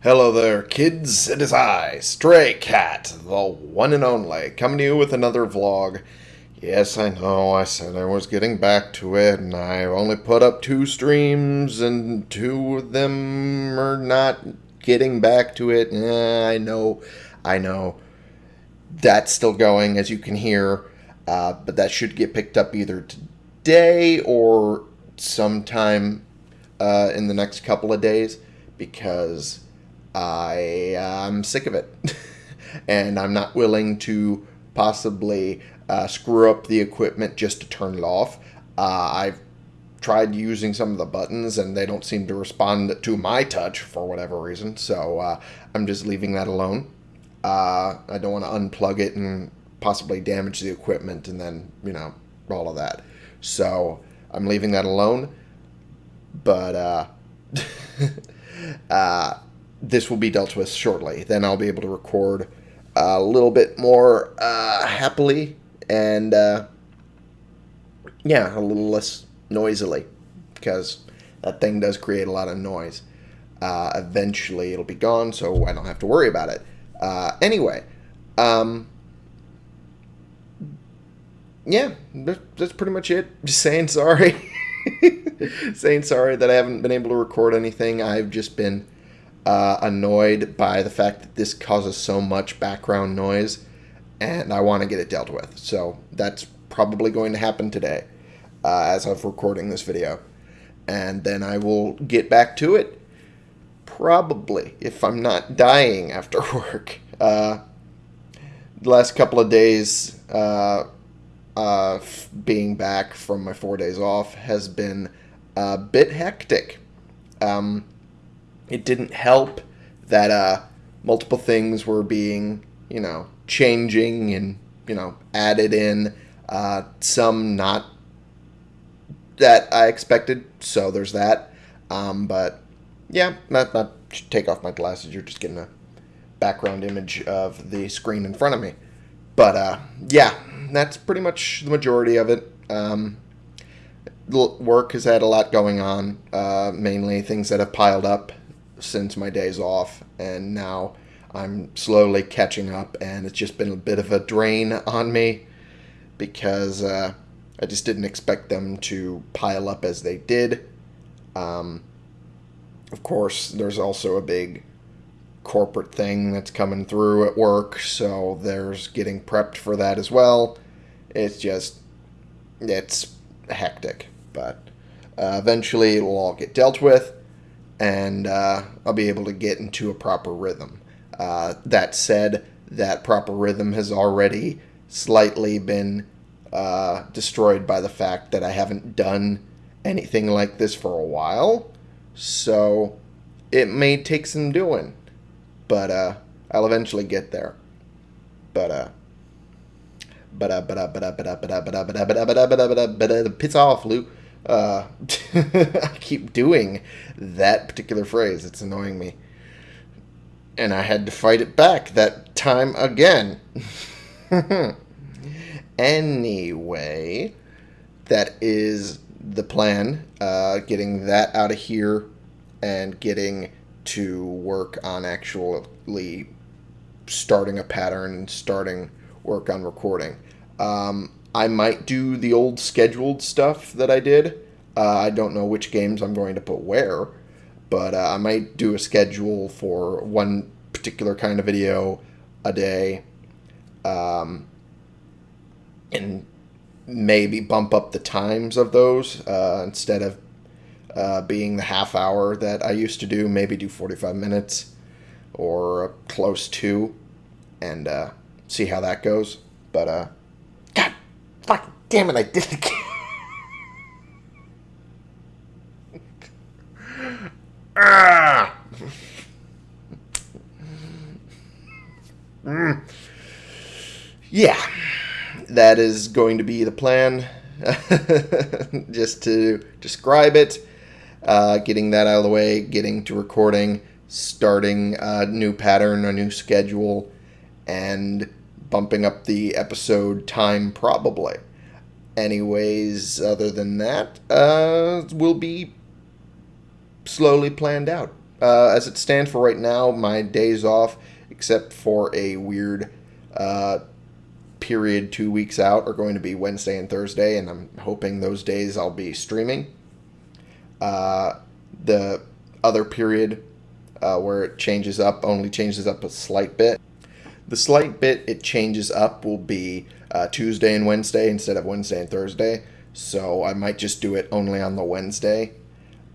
Hello there, kids. It is I, Stray Cat, the one and only, coming to you with another vlog. Yes, I know, I said I was getting back to it, and I only put up two streams, and two of them are not getting back to it. Eh, I know, I know. That's still going, as you can hear, uh, but that should get picked up either today or sometime uh, in the next couple of days, because I am sick of it. and I'm not willing to possibly uh, screw up the equipment just to turn it off. Uh, I've tried using some of the buttons and they don't seem to respond to my touch for whatever reason. So uh, I'm just leaving that alone. Uh, I don't want to unplug it and possibly damage the equipment and then, you know, all of that. So I'm leaving that alone. But, uh, uh, this will be dealt with shortly. Then I'll be able to record a little bit more uh, happily and uh, yeah, a little less noisily because that thing does create a lot of noise. Uh, eventually, it'll be gone, so I don't have to worry about it. Uh, anyway, um, yeah, that's pretty much it. Just saying sorry. saying sorry that I haven't been able to record anything. I've just been uh, annoyed by the fact that this causes so much background noise, and I want to get it dealt with. So that's probably going to happen today uh, as of recording this video. And then I will get back to it probably if I'm not dying after work. Uh, the last couple of days uh, uh, being back from my four days off has been a bit hectic. Um, it didn't help that uh, multiple things were being, you know, changing and, you know, added in. Uh, some not that I expected, so there's that. Um, but yeah, not, not take off my glasses. You're just getting a background image of the screen in front of me. But uh, yeah, that's pretty much the majority of it. Um, work has had a lot going on, uh, mainly things that have piled up since my days off, and now I'm slowly catching up, and it's just been a bit of a drain on me because uh, I just didn't expect them to pile up as they did. Um, of course, there's also a big corporate thing that's coming through at work, so there's getting prepped for that as well. It's just, it's hectic, but uh, eventually it'll all get dealt with and uh, I'll be able to get into a proper rhythm. Uh, that said, that proper rhythm has already slightly been uh, destroyed by the fact that I haven't done anything like this for a while. So it may take some doing, but uh, I'll eventually get there. But uh, but uh, but uh, but uh, but uh, but uh, but uh, but uh, but uh, but uh, but uh, but uh, but uh, piss off, Luke. Uh, I keep doing that particular phrase. It's annoying me. And I had to fight it back that time again. anyway, that is the plan. Uh, getting that out of here and getting to work on actually starting a pattern and starting work on recording. Um, I might do the old scheduled stuff that I did. Uh, I don't know which games I'm going to put where, but uh, I might do a schedule for one particular kind of video a day, um, and maybe bump up the times of those uh, instead of uh, being the half hour that I used to do. Maybe do 45 minutes or close to, and uh, see how that goes. But uh, Fuck, damn it, I did it again. ah! mm. Yeah, that is going to be the plan. Just to describe it, uh, getting that out of the way, getting to recording, starting a new pattern, a new schedule, and bumping up the episode time probably. Anyways, other than that, uh, will be slowly planned out. Uh, as it stands for right now, my days off, except for a weird uh, period two weeks out, are going to be Wednesday and Thursday, and I'm hoping those days I'll be streaming. Uh, the other period uh, where it changes up only changes up a slight bit. The slight bit it changes up will be uh, Tuesday and Wednesday instead of Wednesday and Thursday. So I might just do it only on the Wednesday.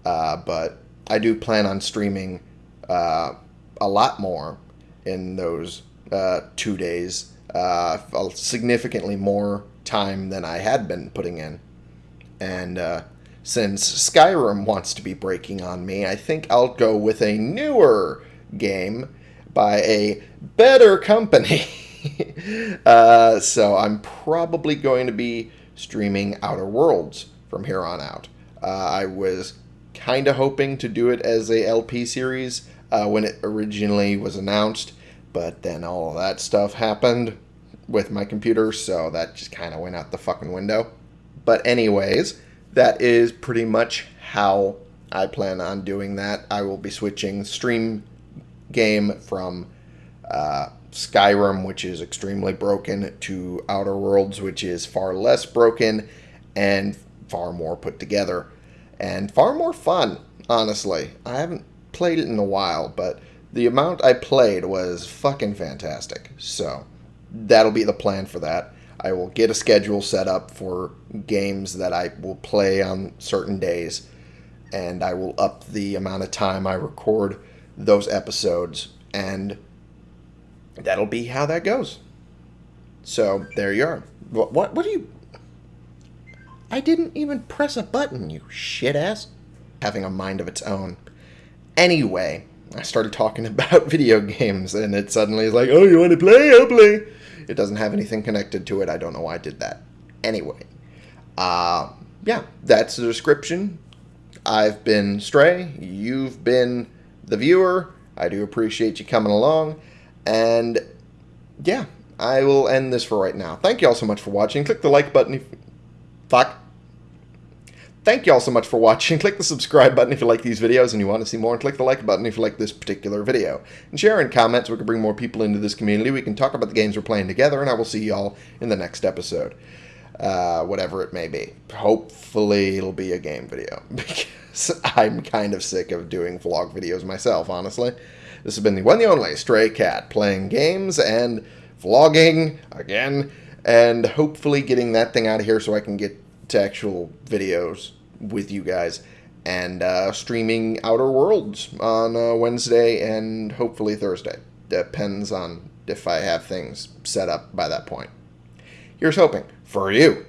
Uh, but I do plan on streaming uh, a lot more in those uh, two days, uh, significantly more time than I had been putting in. And uh, since Skyrim wants to be breaking on me, I think I'll go with a newer game by a better company. uh, so I'm probably going to be streaming Outer Worlds from here on out. Uh, I was kind of hoping to do it as a LP series uh, when it originally was announced, but then all that stuff happened with my computer, so that just kind of went out the fucking window. But anyways, that is pretty much how I plan on doing that. I will be switching stream game from uh, Skyrim, which is extremely broken, to Outer Worlds, which is far less broken and far more put together and far more fun, honestly. I haven't played it in a while, but the amount I played was fucking fantastic. So that'll be the plan for that. I will get a schedule set up for games that I will play on certain days, and I will up the amount of time I record those episodes, and that'll be how that goes. So there you are. What? What, what do you? I didn't even press a button, you shit ass. Having a mind of its own. Anyway, I started talking about video games, and it suddenly is like, oh, you want to play? I'll play. It doesn't have anything connected to it. I don't know why I did that. Anyway, uh, yeah, that's the description. I've been Stray. You've been the viewer. I do appreciate you coming along. And yeah, I will end this for right now. Thank you all so much for watching. Click the like button if... Fuck. Thank you all so much for watching. Click the subscribe button if you like these videos and you want to see more. And click the like button if you like this particular video. And share and comment so we can bring more people into this community. We can talk about the games we're playing together. And I will see y'all in the next episode. Uh, whatever it may be. Hopefully it'll be a game video. Because I'm kind of sick of doing vlog videos myself, honestly. This has been the one the only Stray Cat playing games and vlogging again. And hopefully getting that thing out of here so I can get to actual videos with you guys and uh, streaming Outer Worlds on uh, Wednesday and hopefully Thursday. Depends on if I have things set up by that point. Here's hoping for you.